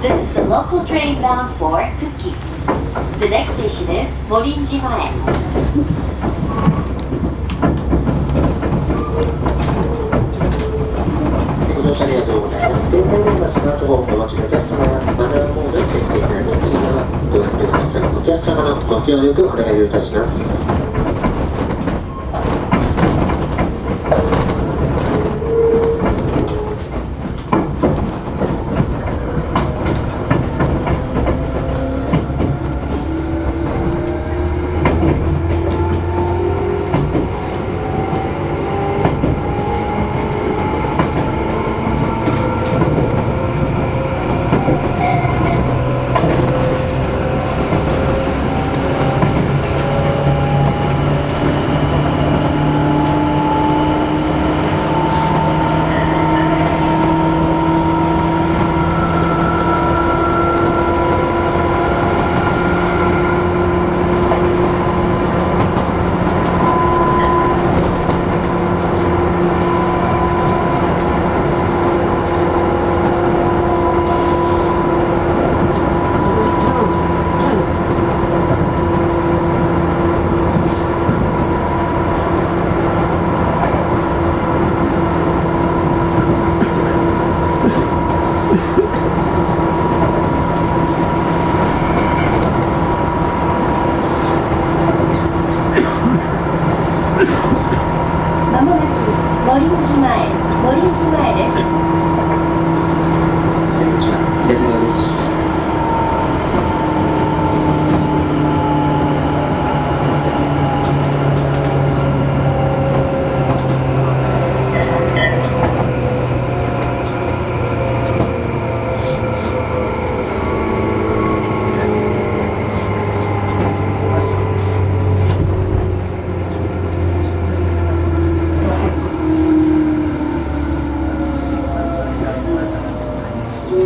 This is the local train bound for Kuki. The next station is Morinji-mae. ご乗車ありがとうございます。電車ではスマートフォンをお持ちのお客様はマナーモードに設定された次はご覧ください。お客様のご協力お願いいたします。まもなく森駅前森駅前です。こんにちは、セルノです。は